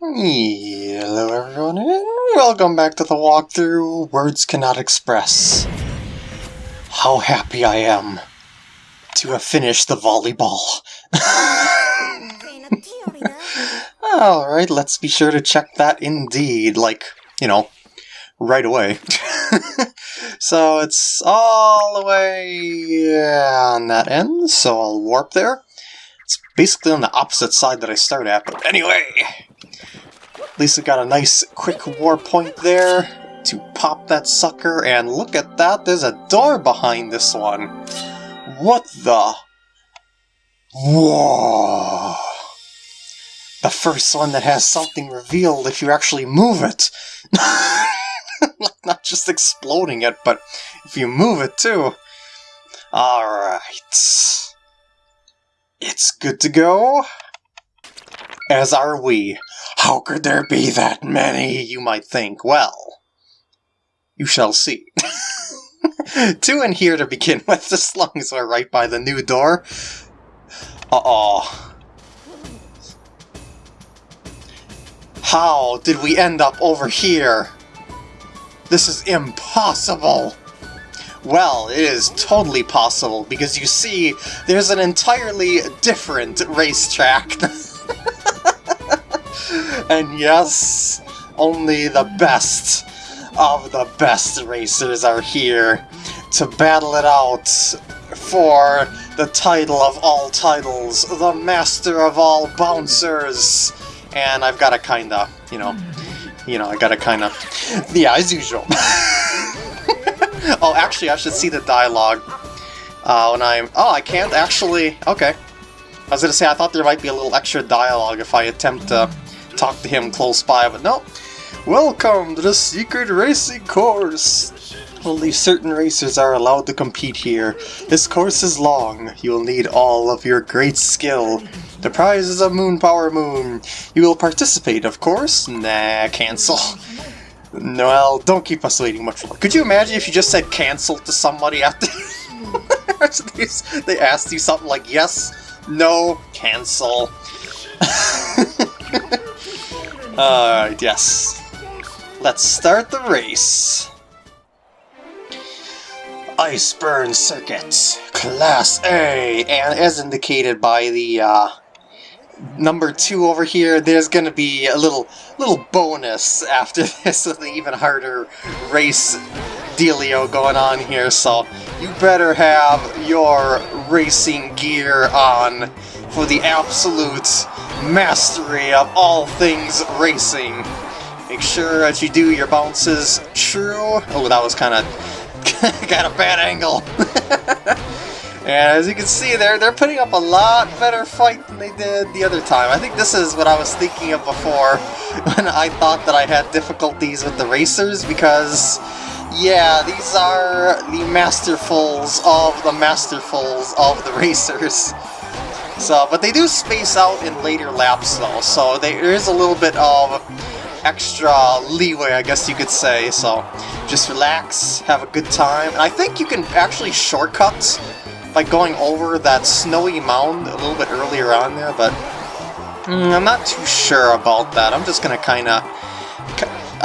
Hello everyone and welcome back to the walkthrough Words Cannot Express. How happy I am to have finished the volleyball. Alright, let's be sure to check that indeed, like, you know, right away. so it's all the way on that end, so I'll warp there. It's basically on the opposite side that I start at, but anyway! We got a nice quick warp point there to pop that sucker, and look at that, there's a door behind this one! What the? Whoa! The first one that has something revealed if you actually move it! Not just exploding it, but if you move it too. Alright. It's good to go. As are we. How could there be that many, you might think? Well, you shall see. Two in here to begin with, long as we're right by the new door. Uh-oh. How did we end up over here? This is impossible! Well, it is totally possible, because you see, there's an entirely different racetrack. and yes, only the best of the best racers are here to battle it out for the title of all titles, the master of all bouncers. And I've got to kinda, you know, you know, I gotta kinda, yeah, as usual. oh, actually, I should see the dialogue uh, when I'm... Oh, I can't actually... Okay. I was gonna say, I thought there might be a little extra dialogue if I attempt to talk to him close by, but no. Welcome to the secret racing course! Only certain racers are allowed to compete here. This course is long. You will need all of your great skill. The prize is a Moon Power Moon. You will participate, of course. Nah, cancel. Well, don't keep us waiting much longer. Could you imagine if you just said cancel to somebody after they asked you something like yes, no, cancel. Alright, yes. Let's start the race. Iceburn Circuit, Class A, and as indicated by the uh, number two over here, there's gonna be a little little bonus after this with an even harder race dealio going on here, so you better have your racing gear on for the absolute mastery of all things racing. Make sure that you do your bounces true. Oh, that was kind of got a bad angle. And as you can see there, they're putting up a lot better fight than they did the other time. I think this is what I was thinking of before when I thought that I had difficulties with the racers because, yeah, these are the masterfuls of the masterfuls of the racers. So, but they do space out in later laps though, so there is a little bit of extra leeway, I guess you could say, so just relax, have a good time, and I think you can actually shortcut by going over that snowy mound a little bit earlier on there, but mm, I'm not too sure about that. I'm just gonna kind of...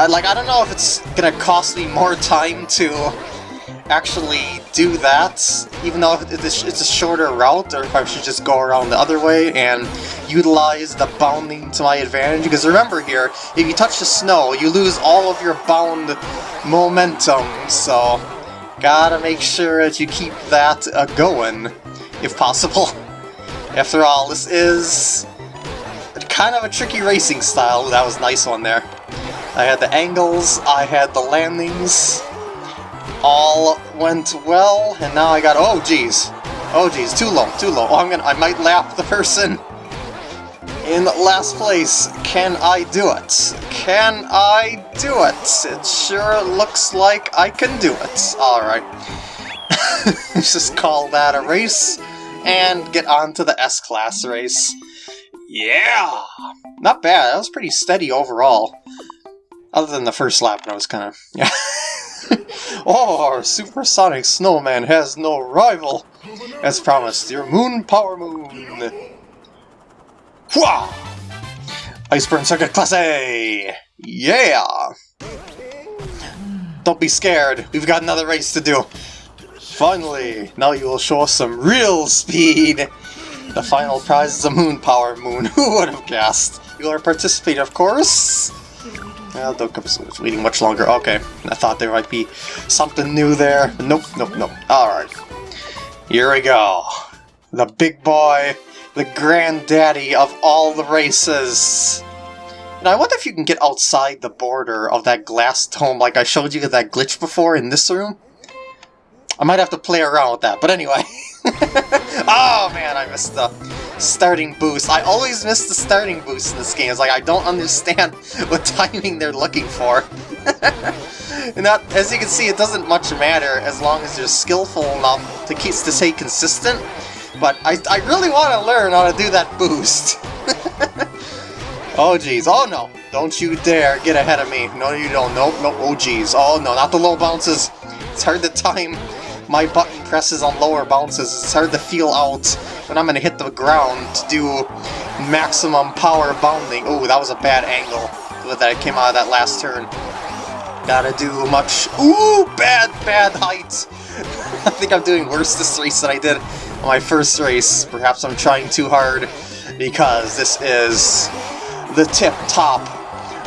Like, I don't know if it's gonna cost me more time to actually do that, even though it's a shorter route, or if I should just go around the other way and utilize the bounding to my advantage. Because remember here, if you touch the snow, you lose all of your bound momentum, so Gotta make sure that you keep that uh, going, if possible. After all, this is kind of a tricky racing style. That was nice one there. I had the angles, I had the landings, all went well, and now I got, oh geez, oh geez, too low, too low. Oh, I'm gonna, I might lap the person in last place. Can I do it? Can I do it? It sure looks like I can do it. Alright. Let's just call that a race and get on to the S-Class race. Yeah! Not bad, that was pretty steady overall. Other than the first lap, that was kind of... Yeah. oh, our supersonic snowman has no rival! As promised, your moon power moon! Iceburn Circuit Class A! Yeah! Don't be scared, we've got another race to do. Finally, now you will show us some real speed! The final prize is a moon power moon, who would have guessed? You are participate, of course! Well, don't keep waiting much longer. Okay, I thought there might be something new there. Nope, nope, nope. Alright. Here we go. The big boy, the granddaddy of all the races. And I wonder if you can get outside the border of that glass dome like I showed you that glitch before in this room. I might have to play around with that, but anyway. oh man, I missed the starting boost. I always miss the starting boost in this game. It's like I don't understand what timing they're looking for. and that, as you can see, it doesn't much matter as long as you're skillful enough to keep to stay consistent. But I, I really want to learn how to do that boost. oh jeez, oh no, don't you dare get ahead of me. No you don't, nope, nope, oh jeez. Oh no, not the low bounces. It's hard to time my button presses on lower bounces. It's hard to feel out when I'm going to hit the ground to do maximum power bounding. Oh, that was a bad angle that I came out of that last turn. Gotta do much... Ooh, bad, bad height! I think I'm doing worse this race than I did on my first race. Perhaps I'm trying too hard because this is the tip-top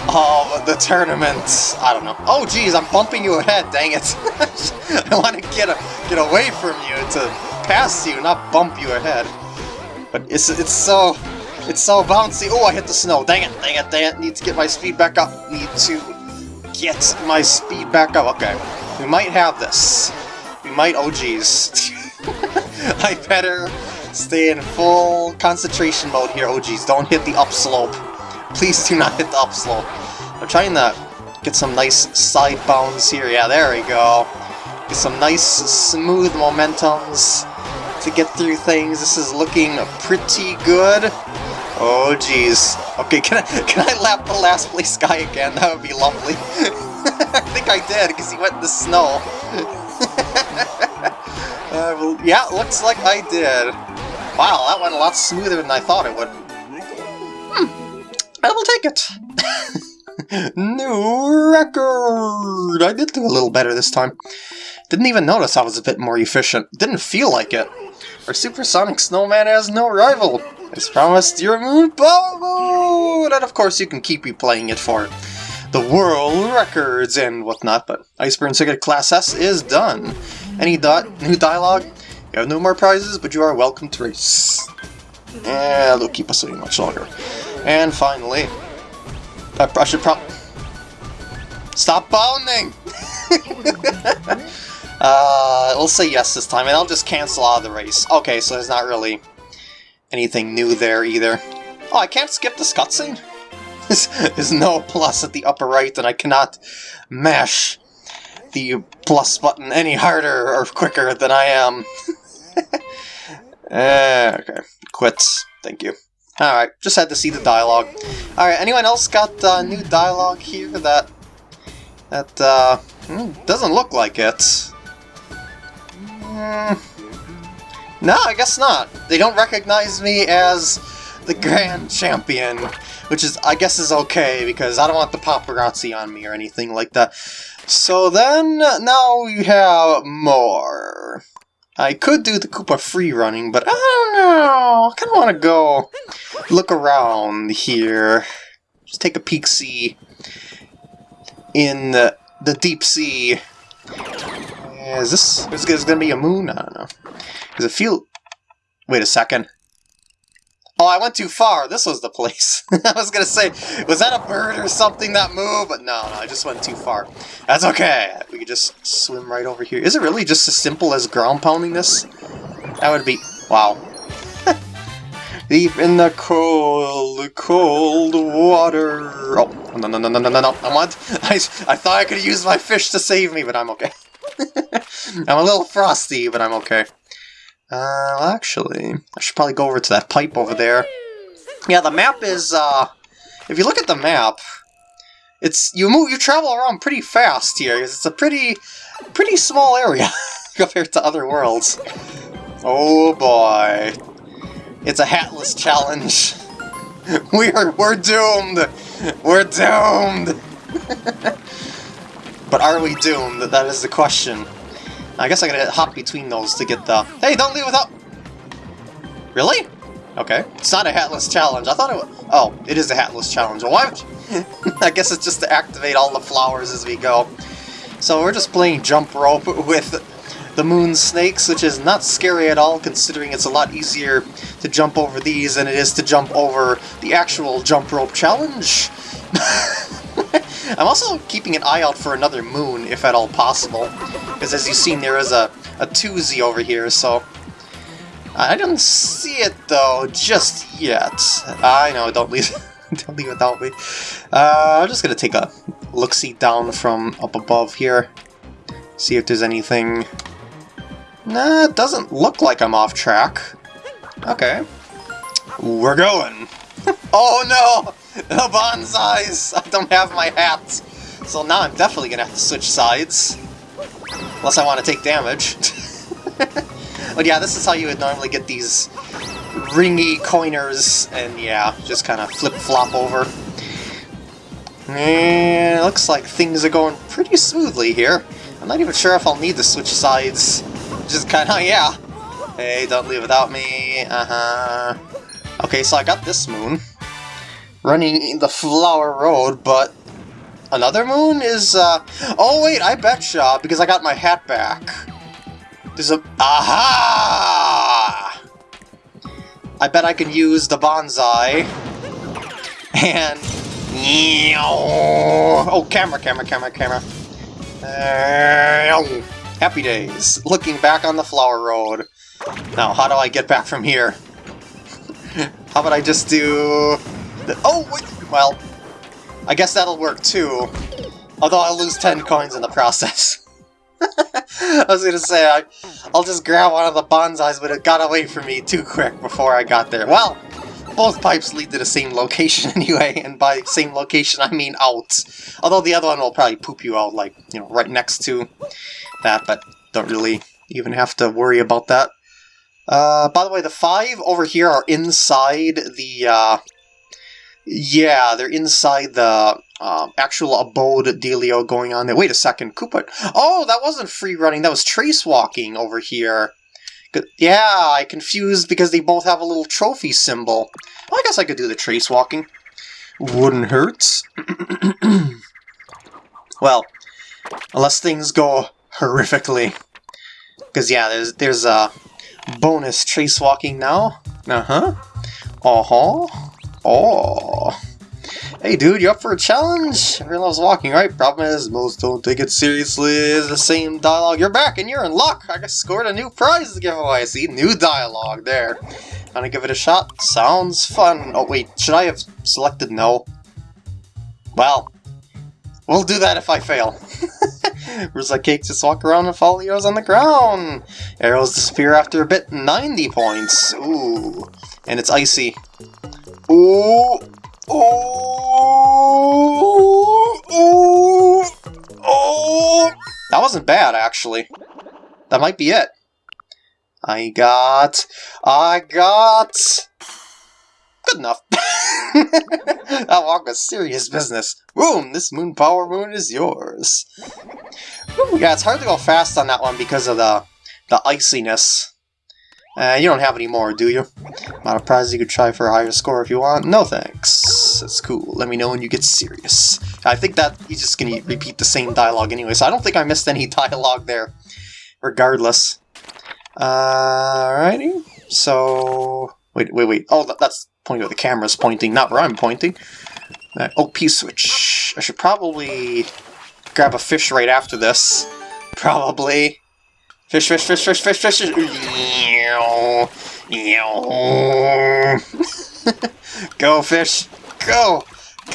of the tournament. I don't know. Oh, geez, I'm bumping you ahead, dang it. I want to get, a, get away from you to pass you, not bump you ahead. But it's, it's so... It's so bouncy. Oh, I hit the snow. Dang it, dang it, dang it. Need to get my speed back up. Need to get my speed back up. Okay, we might have this. We might... Oh, geez. I better stay in full concentration mode here. Oh, geez, don't hit the upslope. Please do not hit the up upslope. I'm trying to get some nice side bounds here. Yeah, there we go. Get some nice smooth momentums to get through things. This is looking pretty good. Oh jeez. Okay, can I can I lap the last place guy again? That would be lovely. I think I did because he went in the snow. uh, well, yeah, looks like I did. Wow, that went a lot smoother than I thought it would. Hmm. I will take it. New record! I did do a little better this time. Didn't even notice I was a bit more efficient. Didn't feel like it. Our supersonic snowman has no rival. As promised, your moon power And of course you can keep replaying it for the world records and whatnot, but Iceburn Circuit Class S is done. Any dot new dialogue? You have no more prizes, but you are welcome to race. And they'll keep us waiting much longer. And finally, I should probably... Stop bounding! Uh, we'll say yes this time, and I'll just cancel out of the race. Okay, so there's not really anything new there either. Oh, I can't skip this cutscene? There's no plus at the upper right, and I cannot mash the plus button any harder or quicker than I am. uh, okay, quits. Thank you. Alright, just had to see the dialogue. Alright, anyone else got uh, new dialogue here that... that, uh... Hmm, doesn't look like it. Mm, no, I guess not. They don't recognize me as the Grand Champion, which is, I guess, is okay, because I don't want the paparazzi on me or anything like that. So then, now we have more. I could do the Koopa free running, but I don't know. I kind of want to go look around here. Just take a peek see in the, the deep sea is this, is this gonna be a moon? I don't know. Does it feel... Wait a second. Oh, I went too far. This was the place. I was gonna say, was that a bird or something that moved? But no, no, I just went too far. That's okay. We could just swim right over here. Is it really just as simple as ground pounding this? That would be... Wow. Deep in the cold, cold water. Oh, no, no, no, no, no, no, no. I want... I, I thought I could use my fish to save me, but I'm okay. I'm a little frosty, but I'm okay. Uh, actually, I should probably go over to that pipe over there. Yeah, the map is, uh, if you look at the map, it's, you move, you travel around pretty fast here, it's a pretty, pretty small area compared to other worlds. Oh boy. It's a hatless challenge. We're we're doomed. We're doomed. but are we doomed? That is the question. I guess I gotta hop between those to get the... Hey, don't leave without... Really? Okay. It's not a hatless challenge. I thought it was... Oh, it is a hatless challenge. Why I guess it's just to activate all the flowers as we go. So we're just playing jump rope with the moon snakes, which is not scary at all, considering it's a lot easier to jump over these than it is to jump over the actual jump rope challenge. I'm also keeping an eye out for another moon, if at all possible, because as you've seen, there is a, a twosie over here, so... I don't see it, though, just yet. I know, don't leave, don't leave without me. Uh, I'm just gonna take a look-see down from up above here, see if there's anything... Nah, it doesn't look like I'm off track. Okay. We're going! oh no! The bonsais! I don't have my hat! So now I'm definitely gonna have to switch sides. Unless I want to take damage. but yeah, this is how you would normally get these ringy coiners, and yeah, just kind of flip-flop over. And looks like things are going pretty smoothly here. I'm not even sure if I'll need to switch sides. Just kind of, yeah. Hey, don't leave without me. Uh-huh. Okay, so I got this moon running the Flower Road, but another moon is, uh... Oh, wait, I betcha, because I got my hat back. There's a... Aha! I bet I can use the bonsai. And... Oh, camera, camera, camera, camera. Happy days. Looking back on the Flower Road. Now, how do I get back from here? how about I just do... The, oh, wait, well, I guess that'll work too. Although I'll lose 10 coins in the process. I was gonna say, I, I'll just grab one of the bonsais, but it got away from me too quick before I got there. Well, both pipes lead to the same location anyway, and by same location I mean out. Although the other one will probably poop you out, like, you know, right next to that, but don't really even have to worry about that. Uh, by the way, the five over here are inside the, uh, yeah, they're inside the um, actual abode dealio going on there. Wait a second, Koopa. Oh, that wasn't free running. That was trace walking over here. Yeah, I confused because they both have a little trophy symbol. Well, I guess I could do the trace walking. Wouldn't hurt. well, unless things go horrifically. Because yeah, there's there's a bonus trace walking now. Uh huh. Oh. Hey dude, you up for a challenge? Everyone loves walking, right? Problem is, most don't take it seriously. It's the same dialogue. You're back and you're in luck! I just scored a new prize to give away. See? New dialogue there. Wanna give it a shot? Sounds fun. Oh wait, should I have selected no? Well, we'll do that if I fail. Where's that cake? Just walk around and follow the arrows on the ground. Arrows disappear after a bit. 90 points. Ooh. And it's icy. Ooh! Ooh! Ooh! Oh! That wasn't bad, actually. That might be it. I got... I got... Good enough. that walk was serious business. Boom! This moon power moon is yours. Ooh, yeah, it's hard to go fast on that one because of the the iciness. Uh, you don't have any more, do you? Not a prize you could try for a higher score if you want? No thanks. That's cool. Let me know when you get serious. I think that he's just going to repeat the same dialogue anyway, so I don't think I missed any dialogue there, regardless. Alrighty. So... Wait, wait, wait. Oh, that's pointing where the camera's pointing, not where I'm pointing. Uh, oh, P-switch. I should probably grab a fish right after this. Probably. Fish, fish, fish, fish, fish, fish. Go, fish. Go.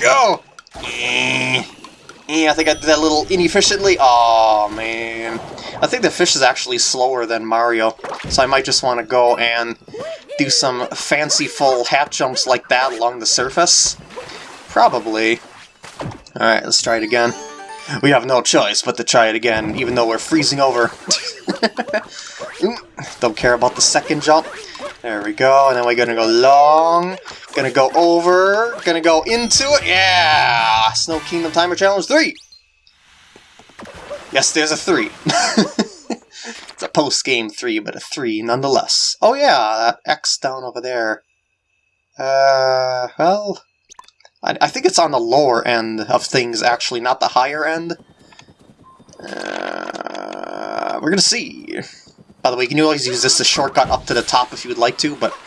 Go. Yeah, I think I did that a little inefficiently. Oh man. I think the fish is actually slower than Mario, so I might just want to go and do some fanciful hat jumps like that along the surface. Probably. Alright, let's try it again. We have no choice but to try it again, even though we're freezing over. Don't care about the second jump. There we go, and then we're gonna go long, gonna go over, gonna go into it, yeah! Snow Kingdom Timer Challenge 3! Yes, there's a 3. it's a post-game 3, but a 3 nonetheless. Oh yeah, that X down over there. Uh, well... I, I think it's on the lower end of things, actually, not the higher end. Uh, we're gonna see. By the way, you can always use this as a shortcut up to the top if you would like to, but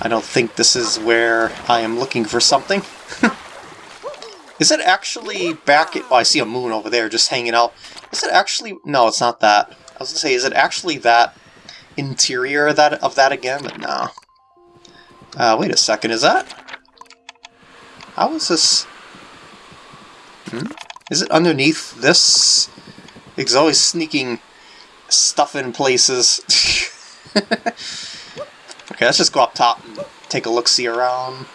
I don't think this is where I am looking for something. is it actually back at... Oh, I see a moon over there just hanging out. Is it actually... No, it's not that. I was to say, is it actually that interior of that, of that again? But no. Uh, wait a second, is that... How is this... Hmm? Is it underneath this? It's always sneaking stuff in places. okay, let's just go up top and take a look-see around.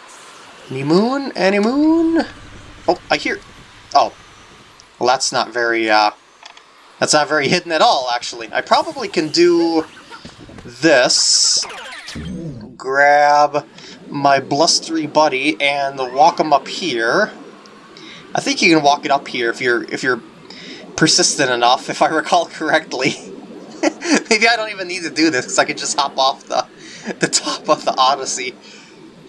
Any moon? Any moon? Oh, I hear... Oh. Well, that's not very, uh... That's not very hidden at all, actually. I probably can do this. Grab my blustery buddy and walk him up here. I think you can walk it up here if you're if you're persistent enough, if I recall correctly. Maybe I don't even need to do this, because I can just hop off the, the top of the Odyssey.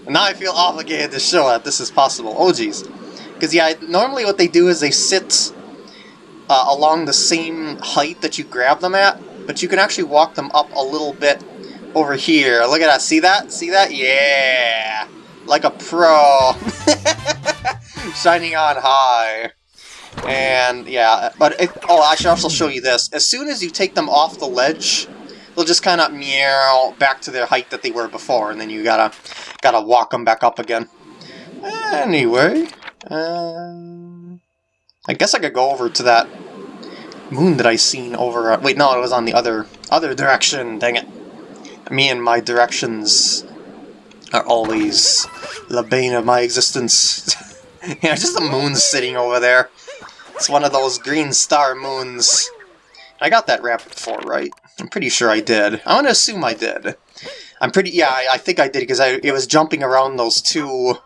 And now I feel obligated to show that this is possible. Oh, jeez. Because, yeah, normally what they do is they sit uh, along the same height that you grab them at, but you can actually walk them up a little bit over here. Look at that. See that? See that? Yeah! Like a pro. Shining on high. And yeah, but it, oh, I should also show you this. As soon as you take them off the ledge, they'll just kind of meow back to their height that they were before, and then you gotta gotta walk them back up again. Anyway, uh, I guess I could go over to that moon that I seen over. Uh, wait, no, it was on the other other direction. Dang it! Me and my directions are always the bane of my existence. you know, just the moon sitting over there. It's one of those green star moons. I got that rabbit before, right? I'm pretty sure I did. I want to assume I did. I'm pretty... Yeah, I, I think I did because I it was jumping around those two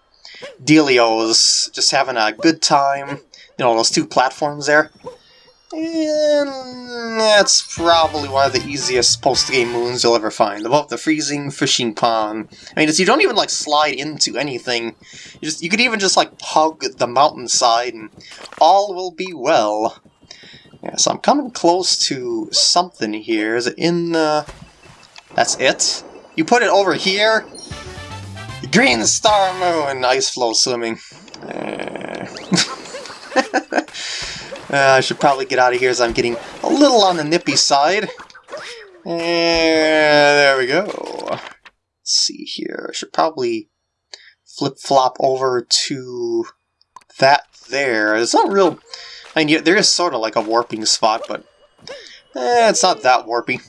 Delios, just having a good time. You know, those two platforms there. And that's probably one of the easiest post-game moons you'll ever find. Above the freezing fishing pond. I mean, you don't even, like, slide into anything. You, just, you could even just, like, hug the mountainside and all will be well. Yeah, so I'm coming close to something here. Is it in the... That's it? You put it over here? Green Star Moon! Ice floe swimming. Uh... Uh, I should probably get out of here as I'm getting a little on the nippy side. And there we go. Let's see here. I should probably flip-flop over to that there. It's not real... I mean, there is sort of like a warping spot, but eh, it's not that warpy.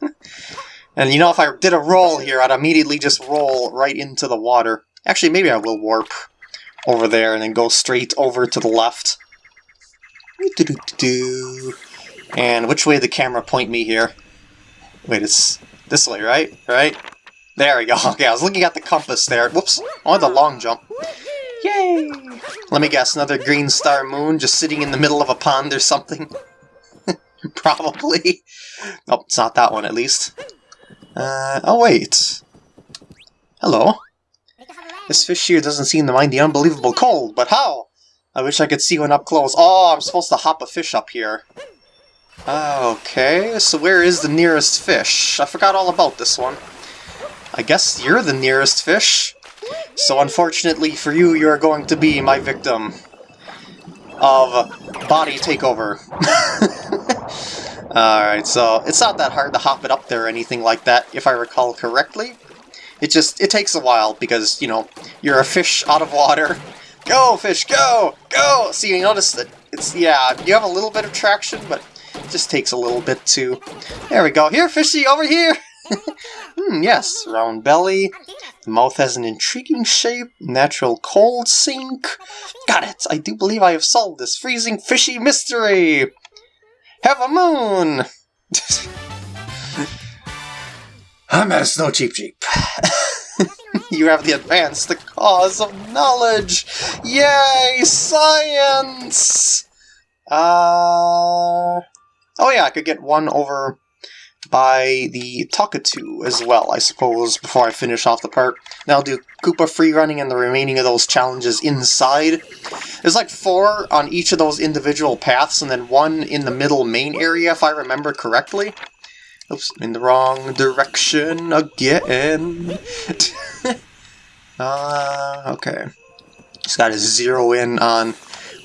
and you know, if I did a roll here, I'd immediately just roll right into the water. Actually, maybe I will warp over there and then go straight over to the left. And which way the camera point me here? Wait, it's this way, right? Right? There we go. Okay, I was looking at the compass there. Whoops. I wanted the long jump. Yay! Let me guess, another green star moon just sitting in the middle of a pond or something? Probably. Oh, it's not that one, at least. Uh, oh, wait. Hello. This fish here doesn't seem to mind the unbelievable cold, but how? I wish I could see one up close. Oh, I'm supposed to hop a fish up here. Okay, so where is the nearest fish? I forgot all about this one. I guess you're the nearest fish. So unfortunately for you, you're going to be my victim of body takeover. Alright, so it's not that hard to hop it up there or anything like that, if I recall correctly. It just, it takes a while because, you know, you're a fish out of water, Go, fish, go! Go! See, you notice that it's, yeah, you have a little bit of traction, but it just takes a little bit to... There we go. Here, fishy, over here! hmm, yes, round belly. The mouth has an intriguing shape. Natural cold sink. Got it! I do believe I have solved this freezing fishy mystery! Have a moon! I'm at a snow Cheep Cheep. you have the advance, the cause of knowledge! Yay, science! Uh... Oh yeah, I could get one over by the Takatu as well, I suppose, before I finish off the part. Then I'll do Koopa free running and the remaining of those challenges inside. There's like four on each of those individual paths, and then one in the middle main area, if I remember correctly. Oops, in the wrong direction again. uh, okay. Just gotta zero in on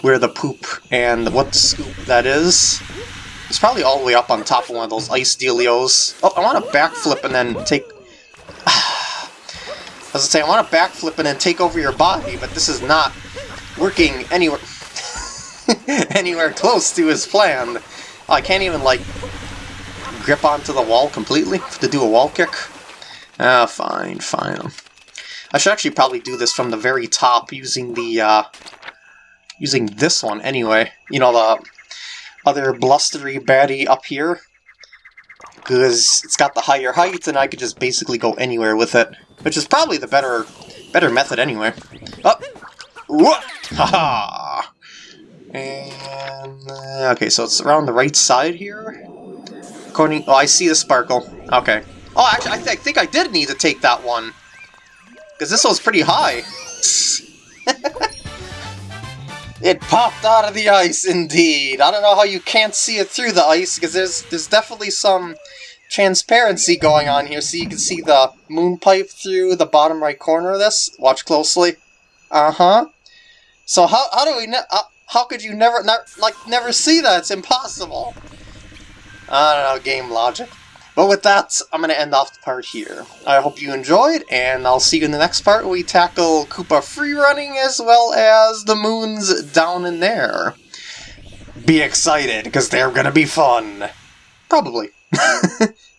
where the poop and what scoop that is. It's probably all the way up on top of one of those ice dealios. Oh, I want to backflip and then take... I say, I want to backflip and then take over your body, but this is not working anywhere anywhere close to his plan. I can't even, like, grip onto the wall completely to do a wall kick. Ah, fine, fine. I should actually probably do this from the very top using the, uh, using this one anyway. You know, the other blustery baddie up here. Because it's got the higher height, and I could just basically go anywhere with it. Which is probably the better better method anyway. Up! Oh. Haha! And... Uh, okay, so it's around the right side here? According... Oh, I see the sparkle. Okay. Oh, actually, I, th I think I did need to take that one. Because this one's pretty high. It popped out of the ice, indeed. I don't know how you can't see it through the ice, because there's, there's definitely some transparency going on here, so you can see the moon pipe through the bottom right corner of this. Watch closely. Uh-huh. So how, how do we... Uh, how could you never, ne like, never see that? It's impossible. I don't know, game logic. But with that, I'm going to end off the part here. I hope you enjoyed, and I'll see you in the next part where we tackle Koopa free running as well as the moons down in there. Be excited, because they're going to be fun. Probably.